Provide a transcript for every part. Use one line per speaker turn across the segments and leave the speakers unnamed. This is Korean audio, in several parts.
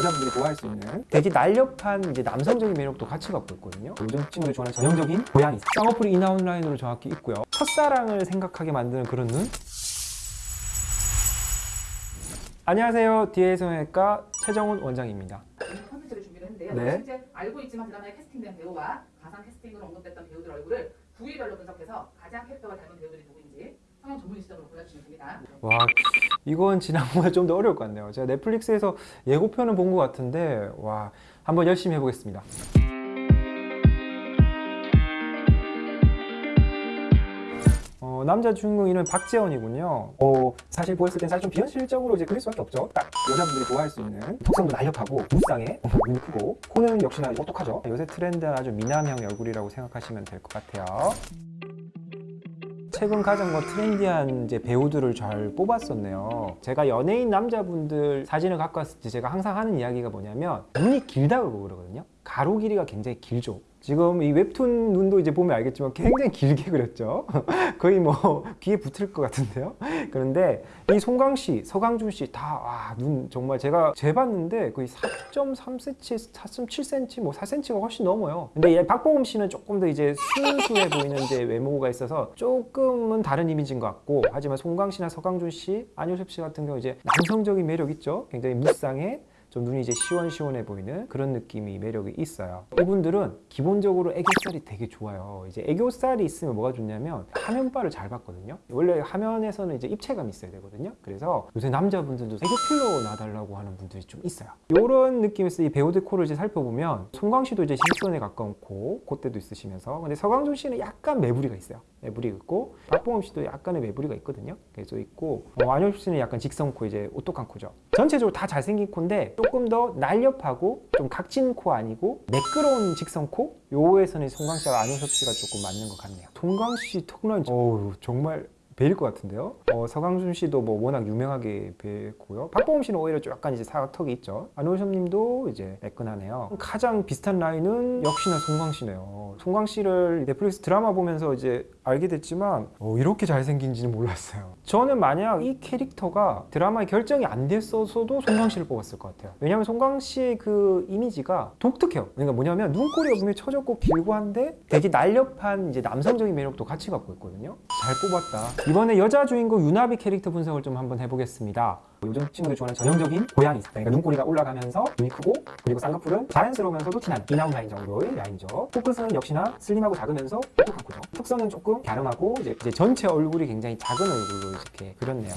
여자분들이 좋아할 수 있는 되게 날렵한 이제 남성적인 매력도 같이 갖고 있거든요. 요즘 친구들이 좋아하는 전형적인 고양이 쌍꺼풀이 in-out 라인으로 정확히 있고요. 첫사랑을 생각하게 만드는 그런 눈. 안녕하세요. 디에이 성형외과 최정훈 원장입니다.
컨텐츠를 준비를 했는데요.
네.
실제 알고 있지만 드라마에 캐스팅된 배우와 가상 캐스팅으로 언급됐던 배우들 얼굴을 부위별로 분석해서 가장 캐릭터가 닮은 배우들이 누구인지 성형 전문의 시점으로 골라주시면 됩니다.
와 이건 지난번에 좀 더 어려울 것 같네요. 제가 넷플릭스에서 예고편은 본 것 같은데 와 한번 열심히 해보겠습니다. 어, 남자 주인공 이름 박재원이군요. 어, 사실 보였을 땐 사실 좀 비현실적으로 이제 그릴 수밖에 없죠. 딱 여자분들이 좋아할 수 있는 턱선도 날렵하고 무쌍해, 눈이 크고 코는 역시나 똑똑하죠. 요새 트렌드는 아주 미남형 얼굴이라고 생각하시면 될 것 같아요. 최근 가장 뭐 트렌디한 이제 배우들을 잘 뽑았었네요. 제가 연예인 남자분들 사진을 갖고 왔을 때 제가 항상 하는 이야기가 뭐냐면 눈이 길다고 그러거든요. 가로 길이가 굉장히 길죠. 지금 이 웹툰 눈도 이제 보면 알겠지만 굉장히 길게 그렸죠. 거의 뭐 귀에 붙을 것 같은데요. 그런데 이 송강 씨, 서강준 씨 다눈 정말 제가 재봤는데 거의 4.3cm, 4.7cm, 뭐 4cm가 훨씬 넘어요. 근데 얘 박보검 씨는 조금 더 이제 순수해 보이는 이제 외모가 있어서 조금은 다른 이미지인 것 같고 하지만 송강 씨나 서강준 씨, 안효섭 씨 같은 경우 이제 남성적인 매력 있죠. 굉장히 무쌍해. 좀 눈이 이제 시원시원해 보이는 그런 느낌이 매력이 있어요. 이분들은 기본적으로 애교살이 되게 좋아요. 이제 애교살이 있으면 뭐가 좋냐면 화면빨을 잘 받거든요. 원래 화면에서는 이제 입체감이 있어야 되거든요. 그래서 요새 남자분들도 애교 필러 놔달라고 하는 분들이 좀 있어요. 이런 느낌에서 이 배우들 코를 이제 살펴보면 송강 씨도 이제 실선에 가까운 코, 콧대도 있으시면서 근데 서강준 씨는 약간 매부리가 있어요. 매부리 있고 박보검 씨도 약간의 매부리가 있거든요. 그래서 있고 어, 안효섭 씨는 약간 직선 코 이제 오똑한 코죠. 전체적으로 다 잘생긴 코인데 조금 더 날렵하고 좀 각진 코 아니고 매끄러운 직선 코 요에서는 송강 씨와 안효섭 씨가 조금 맞는 것 같네요. 송강 씨 턱라인 어우 정말 베일 것 같은데요. 어, 서강준 씨도 뭐 워낙 유명하게 뵀고요. 박보검 씨는 오히려 좀 약간 이제 사각턱이 있죠. 안효섭님도 이제 매끈하네요. 가장 비슷한 라인은 역시나 송강 씨네요. 송강 씨를 넷플릭스 드라마 보면서 이제 알게 됐지만 어, 이렇게 잘생긴지는 몰랐어요. 저는 만약 이 캐릭터가 드라마에 결정이 안 됐어서도 송강 씨를 뽑았을 것 같아요. 왜냐하면 송강 씨의 그 이미지가 독특해요. 그러니까 뭐냐면 눈꼬리가 분명히 처졌고 길고 한데 되게 날렵한 이제 남성적인 매력도 같이 갖고 있거든요. 잘 뽑았다. 이번에 여자 주인공 유나비 캐릭터 분석을 좀 한번 해보겠습니다. 요즘 친구들이 좋아하는 전형적인 고양이 그러니까 눈꼬리가 올라가면서 눈이 크고 그리고 쌍꺼풀은 자연스러우면서도 티나는 이나운 라인 정도의 라인이죠. 코끝은 역시나 슬림하고 작으면서 똑똑한 코죠. 턱선은 조금 갸름하고 이제, 이제 전체 얼굴이 굉장히 작은 얼굴로 이렇게 그렸네요.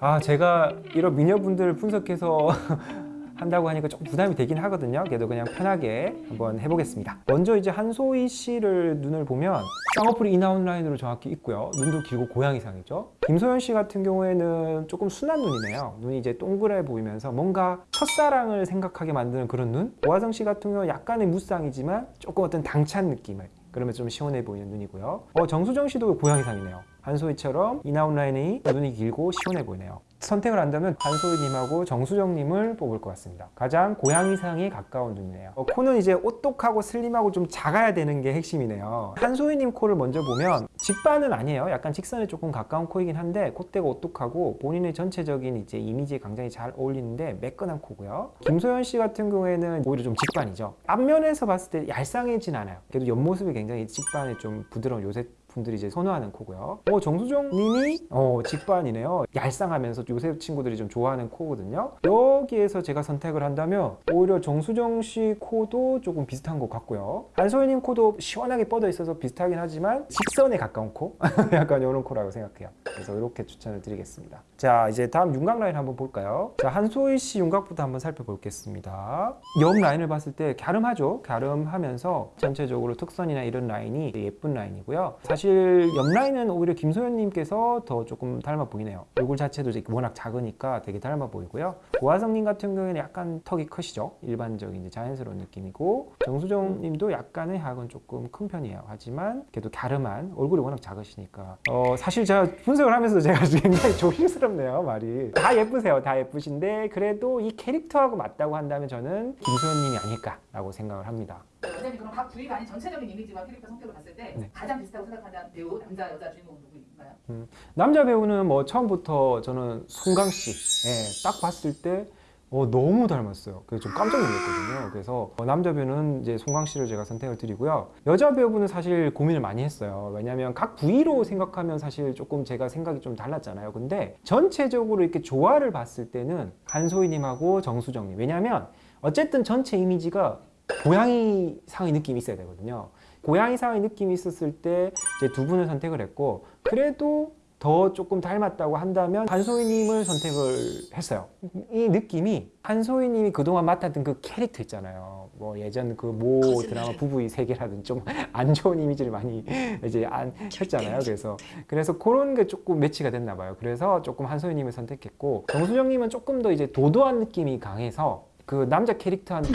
아 제가 이런 미녀분들을 분석해서 한다고 하니까 조금 부담이 되긴 하거든요. 그래도 그냥 편하게 한번 해보겠습니다. 먼저 이제 한소희 씨를 눈을 보면 쌍꺼풀이 in-out 라인으로 정확히 있고요. 눈도 길고 고양이상이죠. 김소연 씨 같은 경우에는 조금 순한 눈이네요. 눈이 이제 동그래 보이면서 뭔가 첫사랑을 생각하게 만드는 그런 눈. 오하정 씨 같은 경우는 약간의 무쌍이지만 조금 어떤 당찬 느낌을 그러면 좀 시원해 보이는 눈이고요. 어, 정수정 씨도 고양이상이네요. 한소희처럼 in-out 라인이 눈이 길고 시원해 보이네요. 선택을 한다면 한소희님하고 정수정님을 뽑을 것 같습니다. 가장 고양이상에 가까운 눈이네요. 어, 코는 이제 오똑하고 슬림하고 좀 작아야 되는 게 핵심이네요. 한소희님 코를 먼저 보면 직반은 아니에요. 약간 직선에 조금 가까운 코이긴 한데 콧대가 오똑하고 본인의 전체적인 이제 이미지에 굉장히 잘 어울리는데 매끈한 코고요. 김소연 씨 같은 경우에는 오히려 좀 직반이죠. 앞면에서 봤을 때 얄쌍해진 않아요. 그래도 옆모습이 굉장히 직반에 좀 부드러운 요새 분들이 이제 선호하는 코고요. 어, 정수정 님이 어, 직반이네요. 얄쌍하면서 요새 친구들이 좀 좋아하는 코거든요. 여기에서 제가 선택을 한다면 오히려 정수정 씨 코도 조금 비슷한 것 같고요. 한소희 님 코도 시원하게 뻗어 있어서 비슷하긴 하지만 직선에 가까운 코? 약간 이런 코라고 생각해요. 그래서 이렇게 추천을 드리겠습니다. 자, 이제 다음 윤곽 라인 한번 볼까요? 자, 한소희 씨 윤곽부터 한번 살펴보겠습니다. 옆 라인을 봤을 때 갸름하죠? 갸름하면서 전체적으로 특선이나 이런 라인이 예쁜 라인이고요. 사실 옆 라인은 오히려 김소연님께서 더 조금 닮아 보이네요. 얼굴 자체도 이제 워낙 작으니까 되게 닮아 보이고요. 고하성님 같은 경우에는 약간 턱이 크시죠? 일반적인 이제 자연스러운 느낌이고 정수정님도 약간의 학은 조금 큰 편이에요. 하지만 그래도 갸름한 얼굴이 워낙 작으시니까 어, 사실 제가 분석을 하면서 제가 굉장히 조심스럽네요 말이 다 예쁘세요. 다 예쁘신데 그래도 이 캐릭터하고 맞다고 한다면 저는 김소연님이 아닐까 라고 생각을 합니다.
원장님 그럼 각 부위가 아닌 전체적인 이미지와 캐릭터 성격을 봤을 때
네.
가장 비슷하고 생각하는 배우 남자 여자 주인공 누구인가요?
남자 배우는 뭐 처음부터 저는 송강 씨, 예, 딱 봤을 때 어, 너무 닮았어요. 그래서 좀 깜짝 놀랐거든요. 그래서 어, 남자 배우는 이제 송강 씨를 제가 선택을 드리고요. 여자 배우분은 사실 고민을 많이 했어요. 왜냐하면 각 부위로 생각하면 사실 조금 제가 생각이 좀 달랐잖아요. 근데 전체적으로 이렇게 조화를 봤을 때는 한소희님하고 정수정님. 왜냐하면 어쨌든 전체 이미지가 고양이 상의 느낌이 있어야 되거든요. 고양이 상의 느낌이 있었을 때 이제 두 분을 선택을 했고 그래도 더 조금 닮았다고 한다면 한소희님을 선택을 했어요. 이 느낌이 한소희님이 그동안 맡았던 그 캐릭터 있잖아요. 뭐 예전 그 모 드라마 부부의 세계라든지 좀 안 좋은 이미지를 많이 이제 안 했잖아요. 그래서 그래서 그런 게 조금 매치가 됐나 봐요. 그래서 조금 한소희님을 선택했고 정수정님은 조금 더 이제 도도한 느낌이 강해서 그 남자 캐릭터한테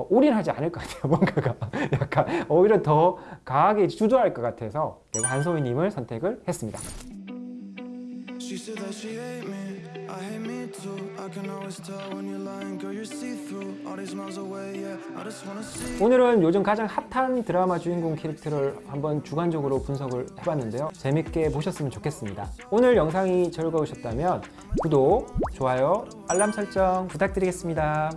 어, 올인하지 않을 것 같아요. 뭔가가 약간 오히려 더 강하게 주도할 것 같아서 제가 한소희님을 선택을 했습니다.
She said that she hate me, I hate me too. I can always tell when you're lying, girl, you're see-through. All these miles away, yeah, I just wanna see.
오늘은 요즘 가장 핫한 드라마 주인공 캐릭터를 한번 주관적으로 분석을 해봤는데요. 재밌게 보셨으면 좋겠습니다. 오늘 영상이 즐거우셨다면 구독, 좋아요, 알람 설정 부탁드리겠습니다.